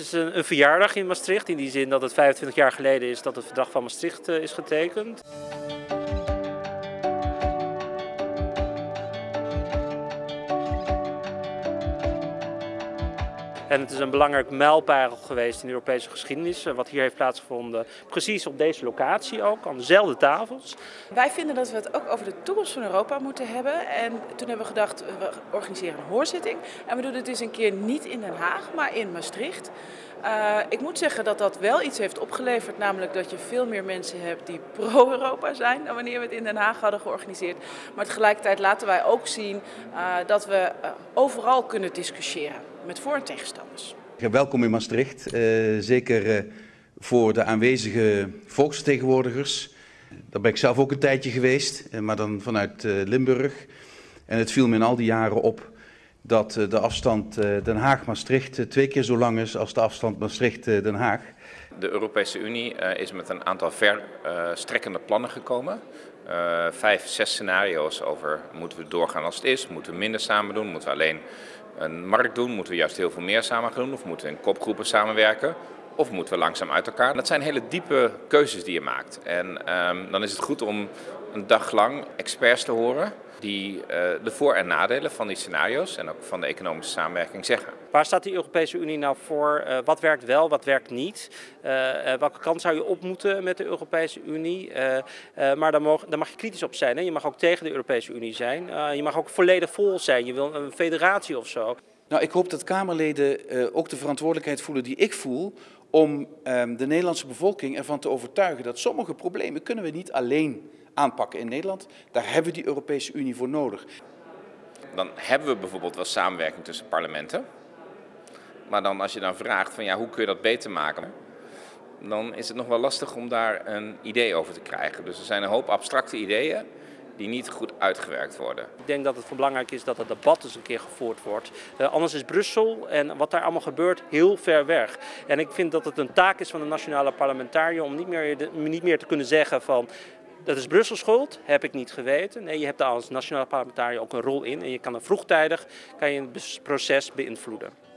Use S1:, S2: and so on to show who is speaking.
S1: is een, een, verjaardag in Maastricht, in die zin dat het 25 jaar geleden is dat het verdrag van Maastricht uh, is getekend. En het is een belangrijk mijlpaal geweest in de Europese geschiedenis, wat hier heeft plaatsgevonden. Precies op deze locatie ook, aan dezelfde tafels.
S2: Wij vinden dat we het ook over de toekomst van Europa moeten hebben. En toen hebben we gedacht, we organiseren een hoorzitting. En we doen het eens een keer niet in Den Haag, maar in Maastricht. Uh, ik moet zeggen dat dat wel iets heeft opgeleverd, namelijk dat je veel meer mensen hebt die pro-Europa zijn dan wanneer we het in Den Haag hadden georganiseerd. Maar tegelijkertijd laten wij ook zien dat we overal kunnen discussiëren met voor- en tegenstanders.
S3: Welkom in Maastricht, zeker voor de aanwezige volksvertegenwoordigers. Daar ben ik zelf ook een tijdje geweest, maar dan vanuit Limburg. En het viel me in al die jaren op dat de afstand Den Haag-Maastricht twee keer zo lang is als de afstand Maastricht-Den Haag.
S4: De Europese Unie is met een aantal verstrekkende plannen gekomen. Uh, vijf, zes scenario's over moeten we doorgaan als het is, moeten we minder samen doen, moeten we alleen een markt doen, moeten we juist heel veel meer samen doen? Of moeten we in kopgroepen samenwerken? Of moeten we langzaam uit elkaar. Dat zijn hele diepe keuzes die je maakt. En um, dan is het goed om een dag lang experts te horen die uh, de voor- en nadelen van die scenario's en ook van de economische samenwerking zeggen.
S1: Waar staat de Europese Unie nou voor? Uh, wat werkt wel, wat werkt niet? Uh, welke kant zou je op moeten met de Europese Unie? maar daar mag, daar mag, je kritisch op zijn. Hè? Je mag ook tegen de Europese Unie zijn. je mag ook volledig vol zijn. Je wil een federatie of zo.
S3: Nou, ik hoop dat Kamerleden ook de verantwoordelijkheid voelen die ik voel om um, de Nederlandse bevolking ervan te overtuigen dat sommige problemen kunnen we niet alleen aanpakken in Nederland. Daar hebben we die Europese Unie voor nodig.
S4: Dan hebben we bijvoorbeeld wel samenwerking tussen parlementen. Maar dan als je dan vraagt van ja, hoe kun je dat beter maken? Dan is het nog wel lastig om daar een idee over te krijgen. Dus er zijn een hoop abstracte ideeën die niet goed uitgewerkt worden.
S1: Ik denk dat het belangrijk is dat het debat eens een keer gevoerd wordt. Uh, anders is Brussel en wat daar allemaal gebeurt heel ver weg. En ik vind dat het een taak is van de nationale parlementariër om niet meer, niet meer te kunnen zeggen van dat is Brussel schuld, heb ik niet geweten. Nee, je hebt daar als nationale parlementariër ook een rol in en je kan er vroegtijdig kan je het proces beïnvloeden.